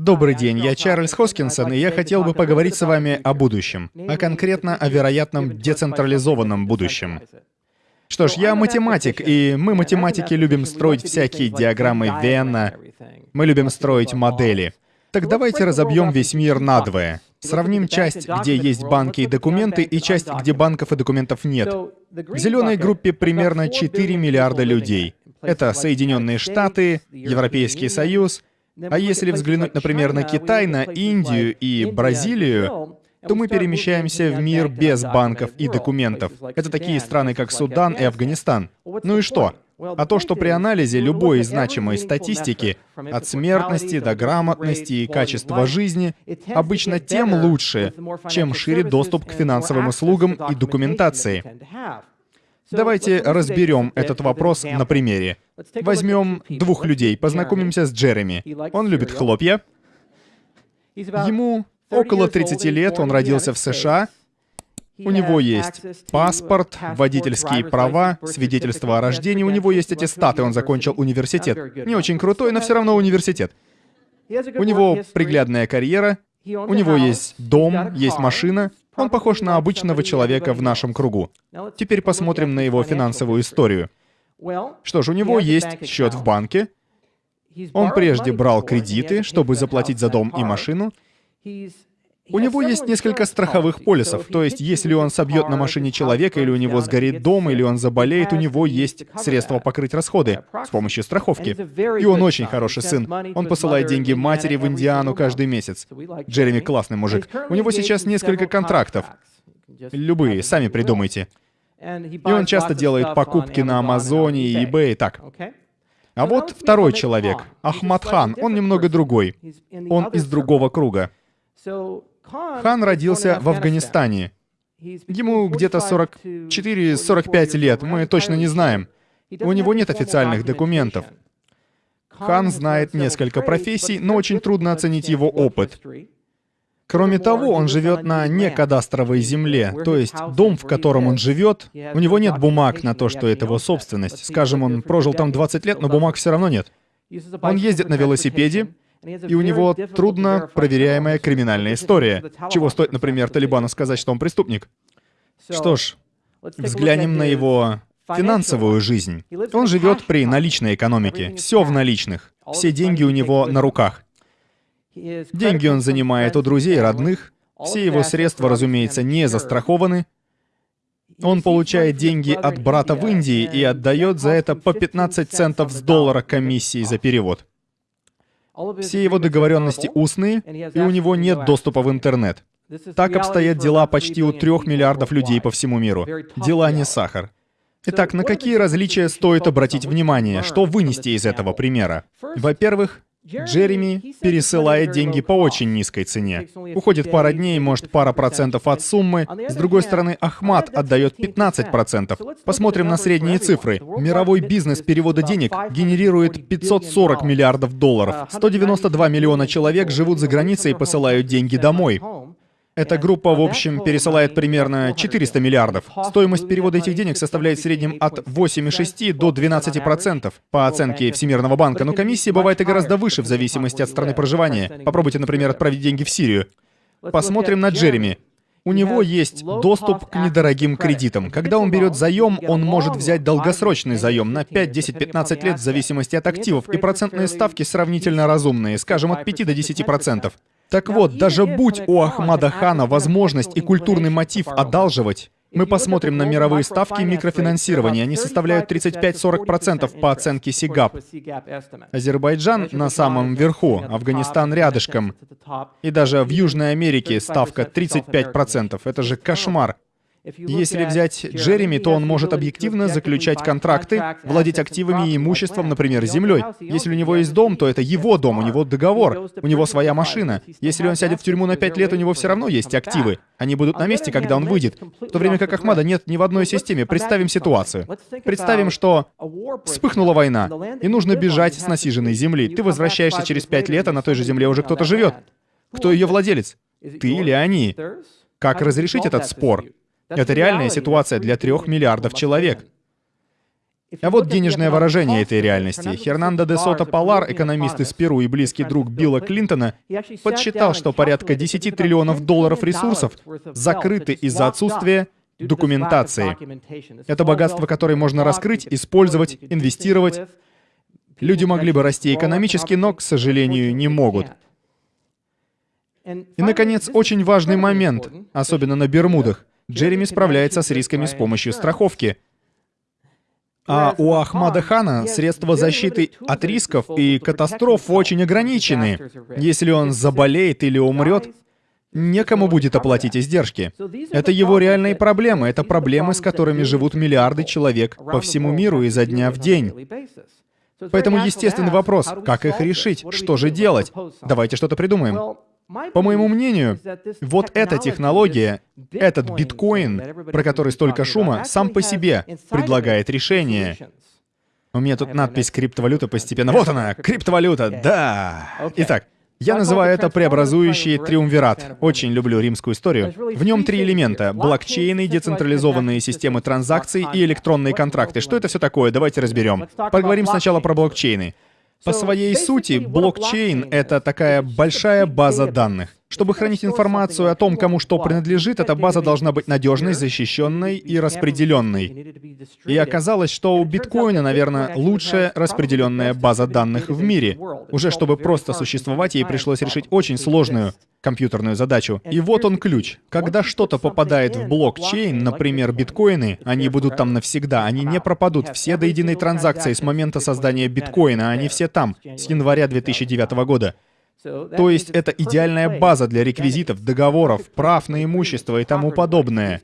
Добрый день, я Чарльз Хоскинсон, и я хотел бы поговорить с вами о будущем, а конкретно о вероятном децентрализованном будущем. Что ж, я математик, и мы, математики, любим строить всякие диаграммы Венна, мы любим строить модели. Так давайте разобьем весь мир надвое. Сравним часть, где есть банки и документы, и часть, где банков и документов нет. В зеленой группе примерно 4 миллиарда людей. Это Соединенные Штаты, Европейский Союз, а если взглянуть, например, на Китай, на Индию и Бразилию, то мы перемещаемся в мир без банков и документов. Это такие страны, как Судан и Афганистан. Ну и что? А то, что при анализе любой значимой статистики, от смертности до грамотности и качества жизни, обычно тем лучше, чем шире доступ к финансовым услугам и документации. Давайте разберем этот вопрос на примере. Возьмем двух людей, познакомимся с Джереми. Он любит хлопья. Ему около 30 лет, он родился в США. У него есть паспорт, водительские права, свидетельство о рождении, у него есть аттестаты, он закончил университет. Не очень крутой, но все равно университет. У него приглядная карьера, у него есть дом, есть машина, он похож на обычного человека в нашем кругу. Теперь посмотрим на его финансовую историю. Что ж, у него есть счет в банке. Он прежде брал кредиты, чтобы заплатить за дом и машину. У него есть несколько страховых полисов, то есть если он собьет на машине человека, или у него сгорит дом, или он заболеет, у него есть средства покрыть расходы с помощью страховки. И он очень хороший сын. Он посылает деньги матери в Индиану каждый месяц. Джереми классный мужик. У него сейчас несколько контрактов. Любые, сами придумайте. И он часто делает покупки на Амазоне и eBay, так. А вот второй человек, Ахмад Хан, он немного другой. Он из другого круга. Хан родился в Афганистане. Ему где-то 44-45 лет, мы точно не знаем. У него нет официальных документов. Хан знает несколько профессий, но очень трудно оценить его опыт. Кроме того, он живет на некадастровой земле, то есть дом, в котором он живет, у него нет бумаг на то, что это его собственность. Скажем, он прожил там 20 лет, но бумаг все равно нет. Он ездит на велосипеде, и у него трудно проверяемая криминальная история. Чего стоит, например, Талибану сказать, что он преступник? Что ж, взглянем на его финансовую жизнь. Он живет при наличной экономике. Все в наличных. Все деньги у него на руках. Деньги он занимает у друзей родных. Все его средства, разумеется, не застрахованы. Он получает деньги от брата в Индии и отдает за это по 15 центов с доллара комиссии за перевод. Все его договоренности устные, и у него нет доступа в интернет. Так обстоят дела почти у трех миллиардов людей по всему миру. Дела не сахар. Итак, на какие различия стоит обратить внимание? Что вынести из этого примера? Во-первых, Джереми пересылает деньги по очень низкой цене. Уходит пара дней, может, пара процентов от суммы. С другой стороны, Ахмат отдает 15 процентов. Посмотрим на средние цифры. Мировой бизнес перевода денег генерирует 540 миллиардов долларов. 192 миллиона человек живут за границей и посылают деньги домой. Эта группа, в общем, пересылает примерно 400 миллиардов. Стоимость перевода этих денег составляет в среднем от 8,6 до 12% по оценке Всемирного банка, но комиссия бывает и гораздо выше в зависимости от страны проживания. Попробуйте, например, отправить деньги в Сирию. Посмотрим на Джереми. У него есть доступ к недорогим кредитам. Когда он берет заем, он может взять долгосрочный заем на 5, 10, 15 лет в зависимости от активов, и процентные ставки сравнительно разумные, скажем, от 5 до 10%. Так вот, даже будь у Ахмада Хана возможность и культурный мотив одалживать, мы посмотрим на мировые ставки микрофинансирования. Они составляют 35-40% по оценке СИГАП. Азербайджан на самом верху, Афганистан рядышком. И даже в Южной Америке ставка 35%. Это же кошмар. Если взять Джереми, то он может объективно заключать контракты, владеть активами и имуществом, например, землей. Если у него есть дом, то это его дом, у него договор, у него своя машина. Если он сядет в тюрьму на пять лет, у него все равно есть активы. Они будут на месте, когда он выйдет. В то время как Ахмада нет ни в одной системе. Представим ситуацию. Представим, что вспыхнула война, и нужно бежать с насиженной земли. Ты возвращаешься через пять лет, а на той же земле уже кто-то живет. Кто ее владелец? Ты или они? Как разрешить этот спор? Это реальная ситуация для трех миллиардов человек. А вот денежное выражение этой реальности. Хернандо де Сото Палар, экономист из Перу и близкий друг Билла Клинтона, подсчитал, что порядка 10 триллионов долларов ресурсов закрыты из-за отсутствия документации. Это богатство, которое можно раскрыть, использовать, инвестировать. Люди могли бы расти экономически, но, к сожалению, не могут. И, наконец, очень важный момент, особенно на Бермудах. Джереми справляется с рисками с помощью страховки. А у Ахмада Хана средства защиты от рисков и катастроф очень ограничены. Если он заболеет или умрет, некому будет оплатить издержки. Это его реальные проблемы, это проблемы, с которыми живут миллиарды человек по всему миру изо дня в день. Поэтому естественный вопрос, как их решить, что же делать? Давайте что-то придумаем. По моему мнению, вот эта технология, этот биткоин, про который столько шума, сам по себе предлагает решение. У меня тут надпись «криптовалюта» постепенно. Вот она, криптовалюта, да! Итак, я называю это преобразующий триумвират. Очень люблю римскую историю. В нем три элемента — блокчейны, децентрализованные системы транзакций и электронные контракты. Что это все такое? Давайте разберем. Поговорим сначала про блокчейны. По своей сути, блокчейн — это такая большая база данных. Чтобы хранить информацию о том, кому что принадлежит, эта база должна быть надежной, защищенной и распределенной. И оказалось, что у биткоина, наверное, лучшая распределенная база данных в мире. Уже чтобы просто существовать, ей пришлось решить очень сложную компьютерную задачу. И вот он ключ. Когда что-то попадает в блокчейн, например, биткоины, они будут там навсегда, они не пропадут. Все до единой транзакции с момента создания биткоина, они все там, с января 2009 года. То есть это идеальная база для реквизитов, договоров, прав на имущество и тому подобное.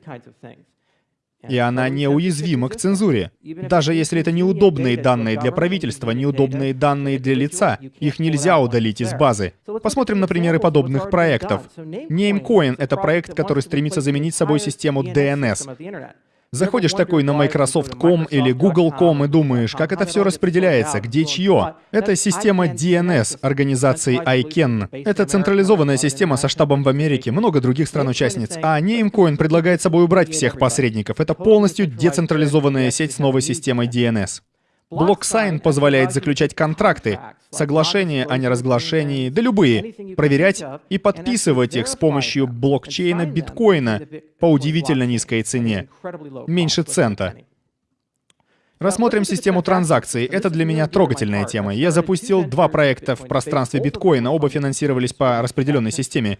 И она неуязвима к цензуре. Даже если это неудобные данные для правительства, неудобные данные для лица, их нельзя удалить из базы. Посмотрим на примеры подобных проектов. Namecoin — это проект, который стремится заменить собой систему DNS. Заходишь такой на Microsoft.com или Google.com и думаешь, как это все распределяется, где чье. Это система DNS организации ICANN. Это централизованная система со штабом в Америке, много других стран-участниц. А Namecoin предлагает собой убрать всех посредников. Это полностью децентрализованная сеть с новой системой DNS. Blocksign позволяет заключать контракты, соглашения о неразглашении, да любые, проверять и подписывать их с помощью блокчейна биткоина по удивительно низкой цене, меньше цента. Рассмотрим систему транзакций. Это для меня трогательная тема. Я запустил два проекта в пространстве биткоина, оба финансировались по распределенной системе.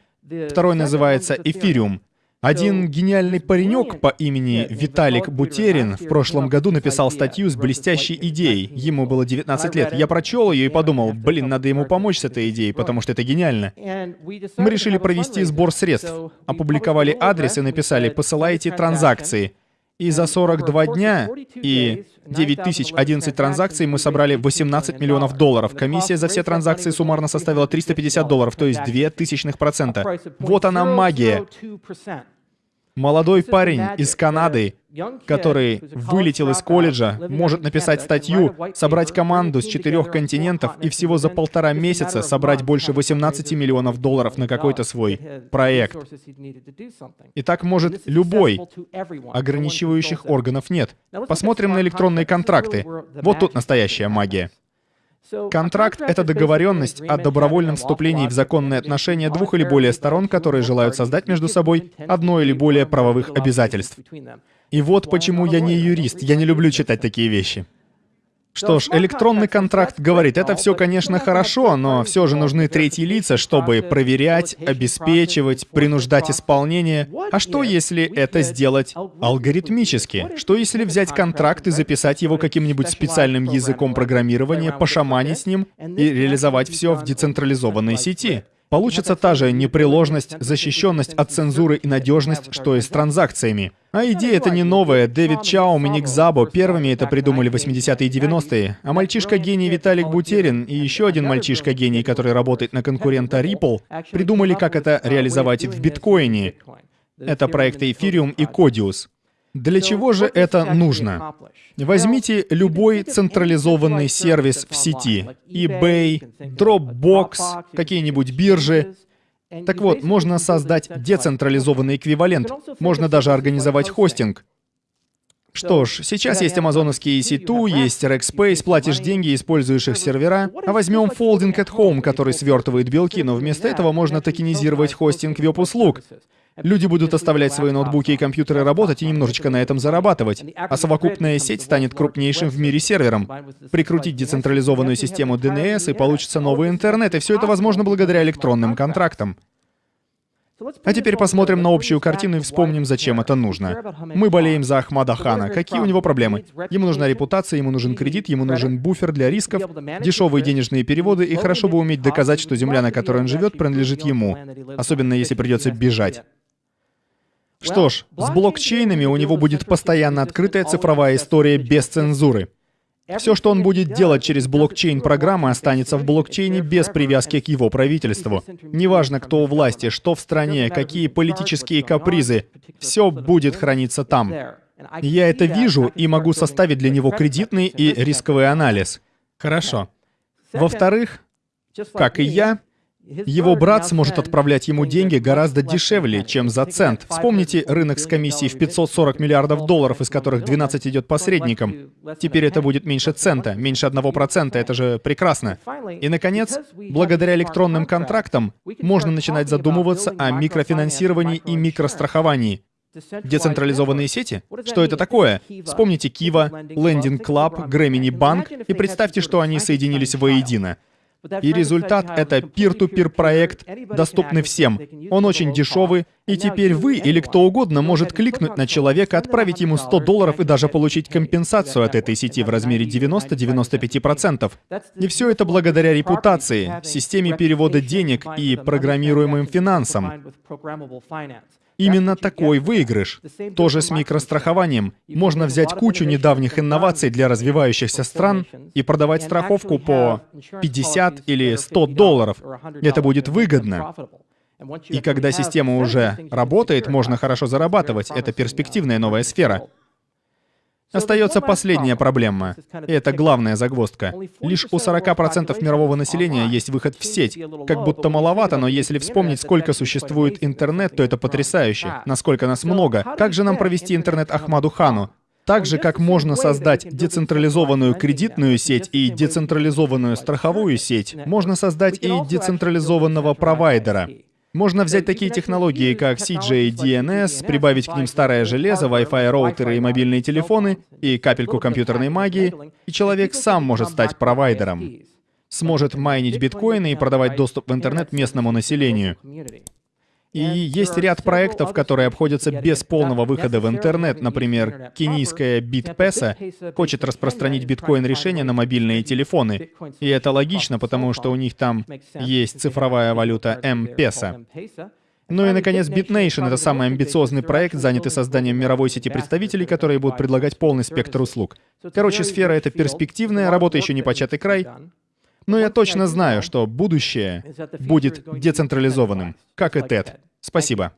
Второй называется Ethereum. Один гениальный паренек по имени Виталик Бутерин в прошлом году написал статью с блестящей идеей. Ему было 19 лет. Я прочел ее и подумал, блин, надо ему помочь с этой идеей, потому что это гениально. Мы решили провести сбор средств, опубликовали адрес и написали «посылайте транзакции». И за 42 дня и 9011 транзакций мы собрали 18 миллионов долларов. Комиссия за все транзакции суммарно составила 350 долларов, то есть 2 тысячных процента. Вот она магия. Молодой парень из Канады, который вылетел из колледжа, может написать статью, собрать команду с четырех континентов и всего за полтора месяца собрать больше 18 миллионов долларов на какой-то свой проект. И так может любой. Ограничивающих органов нет. Посмотрим на электронные контракты. Вот тут настоящая магия. Контракт — это договоренность о добровольном вступлении в законные отношения двух или более сторон, которые желают создать между собой одно или более правовых обязательств. И вот почему я не юрист, я не люблю читать такие вещи. Что ж, электронный контракт говорит, это все, конечно, хорошо, но все же нужны третьи лица, чтобы проверять, обеспечивать, принуждать исполнение. А что, если это сделать алгоритмически? Что, если взять контракт и записать его каким-нибудь специальным языком программирования, пошаманить с ним и реализовать все в децентрализованной сети? Получится та же непреложность, защищенность от цензуры и надежность, что и с транзакциями. А идея это не новая. Дэвид Чаум и Ник Забо первыми это придумали в 80-е и 90-е. А мальчишка-гений Виталик Бутерин и еще один мальчишка-гений, который работает на конкурента Ripple, придумали, как это реализовать в биткоине. Это проекты Ethereum и Codius. Для чего же это нужно? Возьмите любой централизованный сервис в сети. eBay, Dropbox, какие-нибудь биржи. Так вот, можно создать децентрализованный эквивалент. Можно даже организовать хостинг. Что ж, сейчас есть амазоновские EC2, есть Rackspace, платишь деньги, используешь их сервера. А возьмем Folding at Home, который свертывает белки, но вместо этого можно токенизировать хостинг веб-услуг. Люди будут оставлять свои ноутбуки и компьютеры работать и немножечко на этом зарабатывать. А совокупная сеть станет крупнейшим в мире сервером. Прикрутить децентрализованную систему DNS, и получится новый интернет, и все это возможно благодаря электронным контрактам. А теперь посмотрим на общую картину и вспомним, зачем это нужно. Мы болеем за Ахмада Хана. Какие у него проблемы? Ему нужна репутация, ему нужен кредит, ему нужен буфер для рисков, дешевые денежные переводы, и хорошо бы уметь доказать, что земля, на которой он живет, принадлежит ему, особенно если придется бежать. Что ж, с блокчейнами у него будет постоянно открытая цифровая история без цензуры. Все, что он будет делать через блокчейн-программы, останется в блокчейне без привязки к его правительству. Неважно, кто у власти, что в стране, какие политические капризы, все будет храниться там. Я это вижу и могу составить для него кредитный и рисковый анализ. Хорошо. Во-вторых, как и я, его брат сможет отправлять ему деньги гораздо дешевле, чем за цент. Вспомните рынок с комиссией в 540 миллиардов долларов, из которых 12 идет посредникам. Теперь это будет меньше цента, меньше одного процента. Это же прекрасно. И, наконец, благодаря электронным контрактам можно начинать задумываться о микрофинансировании и микростраховании. Децентрализованные сети? Что это такое? Вспомните Кива, Lending Club, Grammy Bank и представьте, что они соединились воедино. И результат — это peer-to-peer проект, доступный всем. Он очень дешевый, и теперь вы или кто угодно может кликнуть на человека, отправить ему 100 долларов и даже получить компенсацию от этой сети в размере 90-95%. И все это благодаря репутации, системе перевода денег и программируемым финансам. Именно такой выигрыш. Тоже с микрострахованием. Можно взять кучу недавних инноваций для развивающихся стран и продавать страховку по 50 или 100 долларов. Это будет выгодно. И когда система уже работает, можно хорошо зарабатывать. Это перспективная новая сфера. Остается последняя проблема, и это главная загвоздка. Лишь у 40% мирового населения есть выход в сеть. Как будто маловато, но если вспомнить, сколько существует интернет, то это потрясающе. Насколько нас много. Как же нам провести интернет Ахмаду Хану? Так же, как можно создать децентрализованную кредитную сеть и децентрализованную страховую сеть, можно создать и децентрализованного провайдера. Можно взять такие технологии, как CJDNS, прибавить к ним старое железо, Wi-Fi роутеры и мобильные телефоны, и капельку компьютерной магии, и человек сам может стать провайдером. Сможет майнить биткоины и продавать доступ в интернет местному населению. И есть ряд проектов, которые обходятся без полного выхода в интернет. Например, кенийская BitPesa хочет распространить биткоин-решение на мобильные телефоны. И это логично, потому что у них там есть цифровая валюта M-Pesa. Ну и, наконец, BitNation — это самый амбициозный проект, занятый созданием мировой сети представителей, которые будут предлагать полный спектр услуг. Короче, сфера эта перспективная, работа еще не початый край. Но я точно знаю, что будущее будет децентрализованным, как и TED. Спасибо.